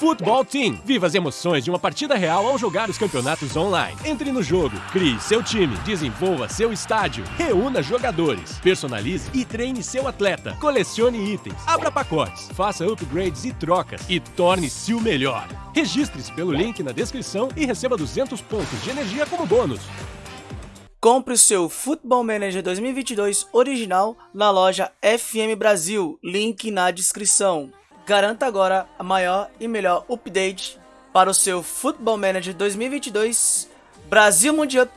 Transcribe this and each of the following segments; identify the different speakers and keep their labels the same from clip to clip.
Speaker 1: Futebol Team. Viva as emoções de uma partida real ao jogar os campeonatos online. Entre no jogo, crie seu time, desenvolva seu estádio, reúna jogadores, personalize e treine seu atleta, colecione itens, abra pacotes, faça upgrades e trocas e torne-se o melhor. Registre-se pelo link na descrição e receba 200 pontos de energia como bônus.
Speaker 2: Compre o seu Football Manager 2022 original na loja FM Brasil, link na descrição. Garanta agora a maior e melhor update para o seu Football Manager 2022 Brasil Mundial.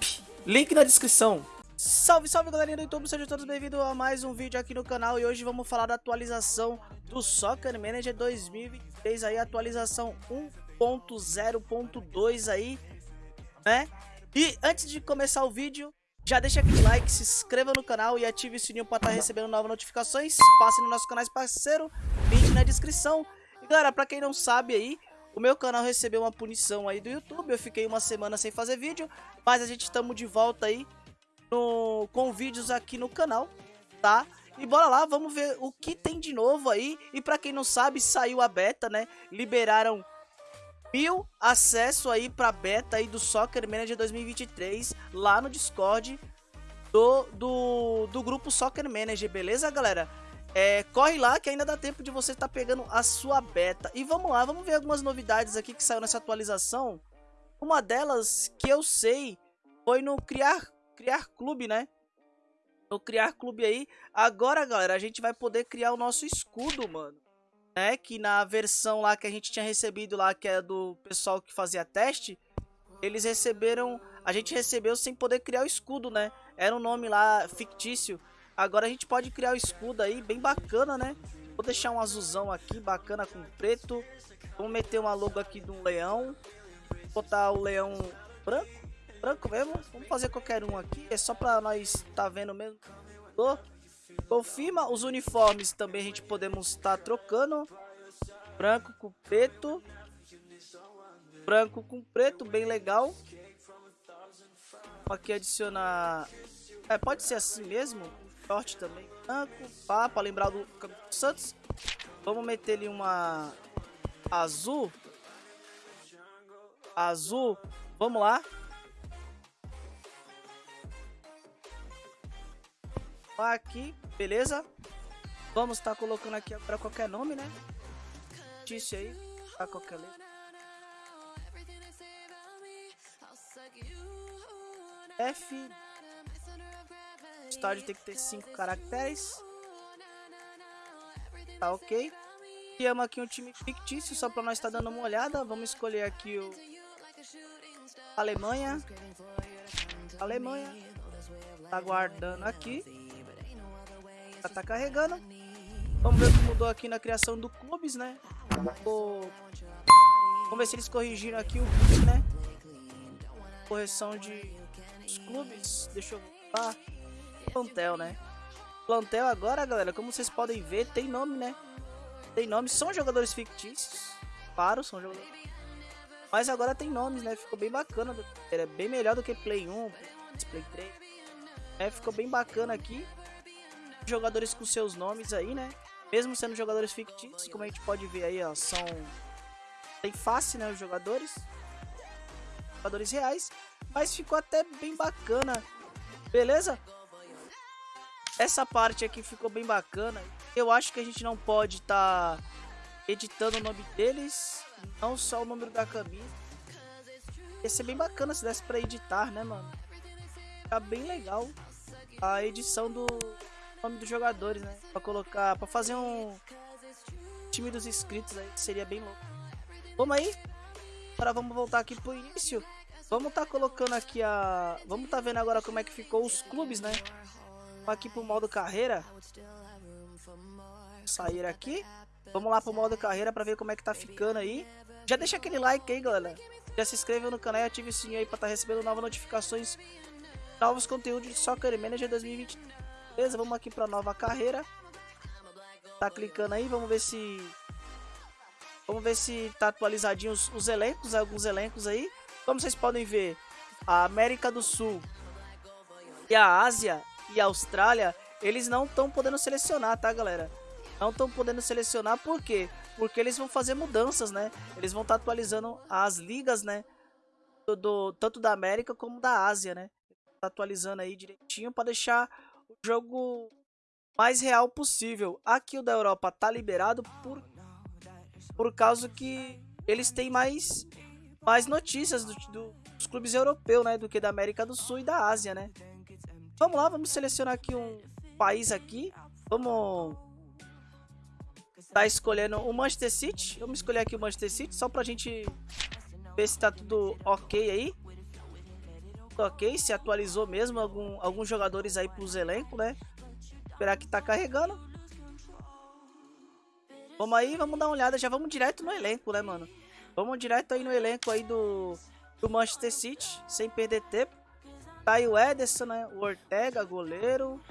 Speaker 2: Link na descrição. Salve, salve galerinha do YouTube, sejam todos bem-vindos a mais um vídeo aqui no canal e hoje vamos falar da atualização do Soccer Manager 2023 aí, atualização 1.0.2 aí, né? E antes de começar o vídeo, já deixa aquele like, se inscreva no canal e ative o sininho para estar tá recebendo novas notificações. Passe no nosso canal parceiro, link na descrição. E galera, para quem não sabe aí, o meu canal recebeu uma punição aí do YouTube. Eu fiquei uma semana sem fazer vídeo, mas a gente estamos de volta aí no, com vídeos aqui no canal, tá? E bora lá, vamos ver o que tem de novo aí. E para quem não sabe, saiu a beta, né? Liberaram mil acesso aí pra beta aí do Soccer Manager 2023 lá no Discord do, do, do grupo Soccer Manager, beleza, galera? É, corre lá que ainda dá tempo de você estar tá pegando a sua beta. E vamos lá, vamos ver algumas novidades aqui que saiu nessa atualização. Uma delas que eu sei foi no Criar, criar Clube, né? No Criar Clube aí. Agora, galera, a gente vai poder criar o nosso escudo, mano né? Que na versão lá que a gente tinha recebido lá, que é do pessoal que fazia teste, eles receberam. A gente recebeu sem poder criar o escudo, né? Era um nome lá fictício. Agora a gente pode criar o escudo aí, bem bacana, né? Vou deixar um azulzão aqui, bacana com preto. Vamos meter uma logo aqui de um leão. Botar o leão branco. Branco mesmo. Vamos fazer qualquer um aqui. É só pra nós tá vendo mesmo. Confirma os uniformes também a gente podemos estar tá trocando. Branco com preto. Branco com preto, bem legal. Aqui adicionar... É, pode ser assim mesmo. Short também. Branco, pá, pra lembrar do Santos. Vamos meter ali uma azul. Azul. Vamos lá. Aqui. Beleza? Vamos estar tá colocando aqui para qualquer nome, né? Notícia aí, para qualquer letra. F. O estádio tem que ter 5 caracteres. Tá ok. Criamos aqui um time fictício só para nós estar tá dando uma olhada. Vamos escolher aqui o Alemanha. Alemanha. Tá guardando aqui. Já tá carregando. Vamos ver o que mudou aqui na criação do clubes, né? Vamos ver se eles corrigiram aqui o clube, né? Correção de os clubes. Deixa eu ver. Plantel, né? Plantel agora, galera, como vocês podem ver, tem nome, né? Tem nome. São jogadores fictícios. Claro, são jogadores. Mas agora tem nomes, né? Ficou bem bacana. É bem melhor do que Play 1, Play 3. É, ficou bem bacana aqui jogadores com seus nomes aí, né? Mesmo sendo jogadores fictícios, como a gente pode ver aí, ó, são bem fácil, né, os jogadores. Jogadores reais, mas ficou até bem bacana. Beleza? Essa parte aqui ficou bem bacana. Eu acho que a gente não pode estar tá editando o nome deles, não só o número da camisa. Ia ser bem bacana se desse pra editar, né, mano? Fica bem legal a edição do, nome dos jogadores, né? Pra colocar, pra fazer um time dos inscritos aí, seria bem louco. Vamos aí? Agora vamos voltar aqui pro início. Vamos tá colocando aqui a... Vamos tá vendo agora como é que ficou os clubes, né? Aqui pro modo carreira. Sair aqui. Vamos lá pro modo carreira pra ver como é que tá ficando aí. Já deixa aquele like aí, galera. Já se inscreva no canal e ative o sininho aí pra estar tá recebendo novas notificações. Novos conteúdos de Soccer Manager 2023. Beleza, vamos aqui para nova carreira. Tá clicando aí, vamos ver se... Vamos ver se tá atualizadinho os, os elencos, alguns elencos aí. Como vocês podem ver, a América do Sul e a Ásia e Austrália, eles não estão podendo selecionar, tá, galera? Não estão podendo selecionar por quê? porque eles vão fazer mudanças, né? Eles vão estar tá atualizando as ligas, né? Do, do, tanto da América como da Ásia, né? Tá atualizando aí direitinho para deixar o jogo mais real possível. Aqui o da Europa tá liberado por por causa que eles têm mais mais notícias do, do, dos clubes europeus, né, do que da América do Sul e da Ásia, né? Vamos lá, vamos selecionar aqui um país aqui. Vamos tá escolhendo o Manchester City. Vamos escolher aqui o Manchester City só pra gente ver se tá tudo ok aí. ok, se atualizou mesmo algum, alguns jogadores aí pros elencos, né? Esperar que tá carregando. Vamos aí, vamos dar uma olhada. Já vamos direto no elenco, né, mano? Vamos direto aí no elenco aí do, do Manchester City, sem perder tempo. Tá aí o Ederson, né? O Ortega, goleiro.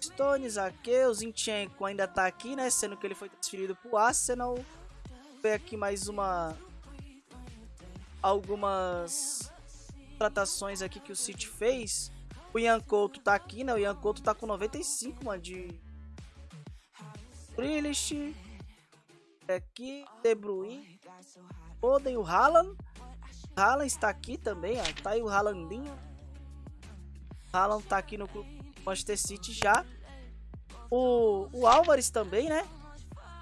Speaker 2: Stones, Zaqueu, Zinchenko ainda tá aqui, né? Sendo que ele foi transferido pro Arsenal. Vem aqui mais uma... Algumas tratações aqui que o City fez. O Ian Couto tá aqui, né? O Ian Couto tá com 95, mano, de... Grealish. Aqui, De Bruyne. Foden, o Haaland. Haaland está aqui também, ó. Tá aí o Haalandinho. Haaland tá aqui no Manchester City já. O, o Álvares também, né?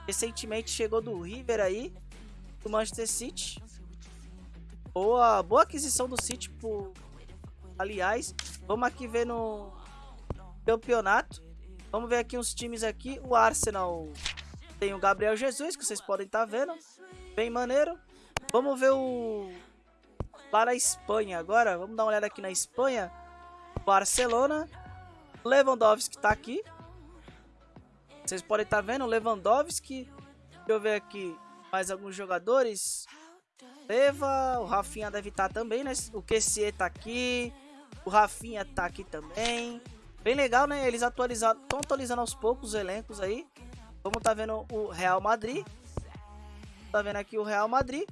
Speaker 2: Recentemente chegou do River aí. Do Manchester City. Boa, boa aquisição do City por... Aliás, vamos aqui ver no campeonato. Vamos ver aqui uns times aqui. O Arsenal tem o Gabriel Jesus, que vocês podem estar tá vendo. Bem maneiro. Vamos ver o... Lá na Espanha agora. Vamos dar uma olhada aqui na Espanha. Barcelona. Lewandowski tá aqui. Vocês podem estar tá vendo Lewandowski. Deixa eu ver aqui mais alguns jogadores. Leva, o Rafinha deve estar tá também, né? O QC tá aqui. O Rafinha tá aqui também. Bem legal, né? Eles atualizaram, estão atualizando aos poucos os elencos aí. Vamos tá vendo o Real Madrid. Tá vendo aqui o Real Madrid.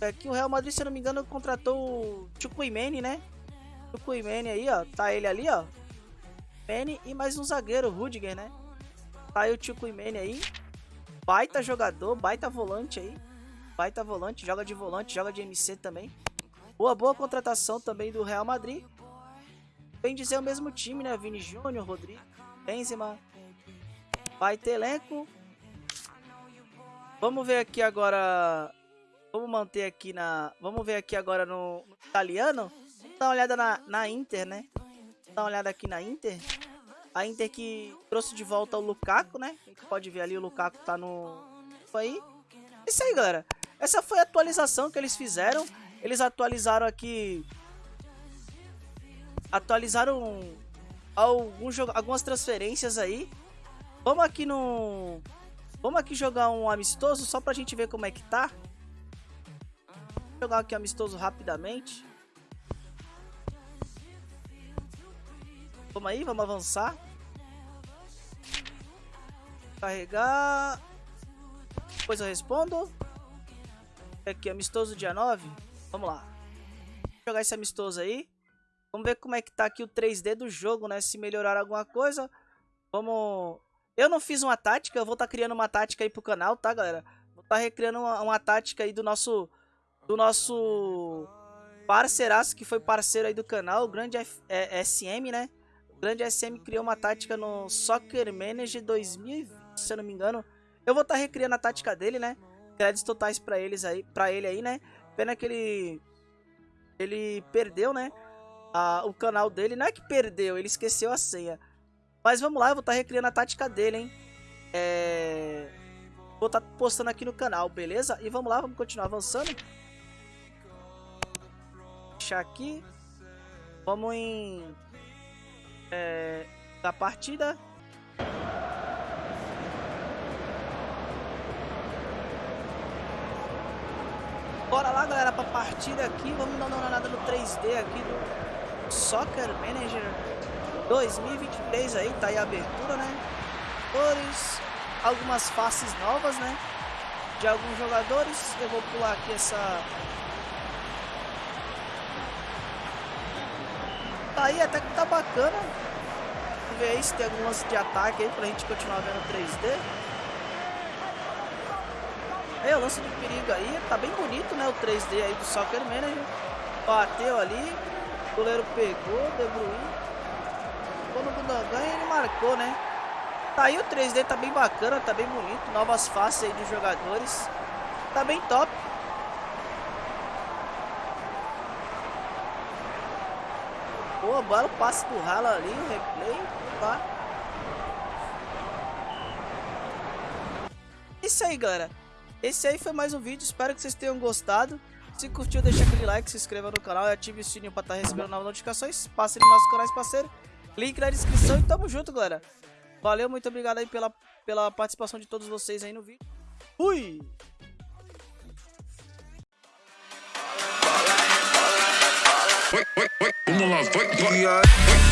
Speaker 2: Aqui o Real Madrid, se eu não me engano, contratou o Chukwuemeni, né? Chukwuemeni aí, ó. Tá ele ali, ó. Mene e mais um zagueiro, Rudiger, né? Tá aí o Chukwuemeni aí. Baita jogador, baita volante aí. Baita volante, joga de volante, joga de MC também. Boa, boa contratação também do Real Madrid. Bem dizer o mesmo time, né? Vini Júnior, Rodrigo, Benzema. Vai ter elenco. Vamos ver aqui agora. Vamos manter aqui na. Vamos ver aqui agora no, no italiano. Dá uma olhada na, na Inter, né? Dá uma olhada aqui na Inter. A Inter que trouxe de volta o Lukaku, né? A gente pode ver ali o Lukaku tá no. Aí. Isso aí, galera. Essa foi a atualização que eles fizeram. Eles atualizaram aqui. Atualizaram alguns, algumas transferências aí. Vamos aqui no. Vamos aqui jogar um amistoso só pra gente ver como é que tá. Vou jogar aqui amistoso rapidamente. Vamos aí, vamos avançar. Carregar. Depois eu respondo. Aqui, amistoso dia 9. Vamos lá. Vou jogar esse amistoso aí. Vamos ver como é que tá aqui o 3D do jogo, né? Se melhorar alguma coisa. Vamos... Eu não fiz uma tática, eu vou estar tá criando uma tática aí pro canal, tá, galera? Vou estar tá recriando uma, uma tática aí do nosso... Do nosso parceiraço, que foi parceiro aí do canal, o grande F, é, SM, né? O grande SM criou uma tática no Soccer Manager 2020, se eu não me engano. Eu vou estar tá recriando a tática dele, né? Créditos totais para eles aí, para ele aí, né? Pena que ele ele perdeu, né? O canal dele, não é que perdeu, ele esqueceu a senha. Mas vamos lá, eu vou estar tá recriando a tática dele, hein? É... Vou estar tá postando aqui no canal, beleza? E vamos lá, vamos continuar avançando. Deixar aqui. Vamos em... É... Da partida. Bora lá, galera, pra partida aqui. Vamos dar uma olhada no 3D aqui do Soccer Manager 2023 aí. Tá aí a abertura, né? Cores, algumas faces novas, né? De alguns jogadores. Eu vou pular aqui essa... Tá aí, até que tá bacana. Vamos ver aí se tem algum lance de ataque aí pra gente continuar vendo 3D. o lance de perigo aí. Tá bem bonito, né? O 3D aí do Soccer Manager. Bateu ali. O goleiro pegou, De. Quando o Gundogan ele marcou, né? Tá aí o 3D, tá bem bacana, tá bem bonito. Novas faces aí dos jogadores. Tá bem top. Boa bola, o passe do Rala ali, o replay. Tá. Isso aí, galera. Esse aí foi mais um vídeo, espero que vocês tenham gostado. Se curtiu, deixa aquele like, se inscreva no canal e ative o sininho para estar tá recebendo novas notificações. Passe no nosso canal parceiro. Link na descrição e tamo junto, galera. Valeu, muito obrigado aí pela, pela participação de todos vocês aí no vídeo. Fui! Vamos lá, vai, vai.